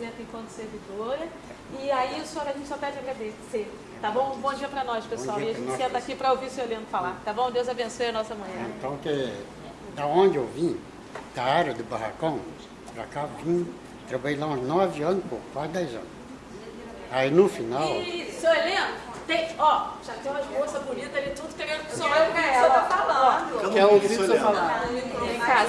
Né, enquanto servidora. E aí o senhor, a gente só pede agradecer, tá bom? Um bom dia para nós, pessoal. E a gente senta aqui para ouvir o senhor Leandro falar, tá bom? Deus abençoe a nossa manhã. É, então, que, da onde eu vim, da área do barracão, para cá vim, trabalhei lá uns nove anos, pô, quase dez anos. Aí no final, E, senhor Heleno, tem, ó, já tem umas moças bonitas ali, tudo querendo que o senhor olhe pra tá ela. Tá falando. quer ouvir o senhor tá falar? Vem cá,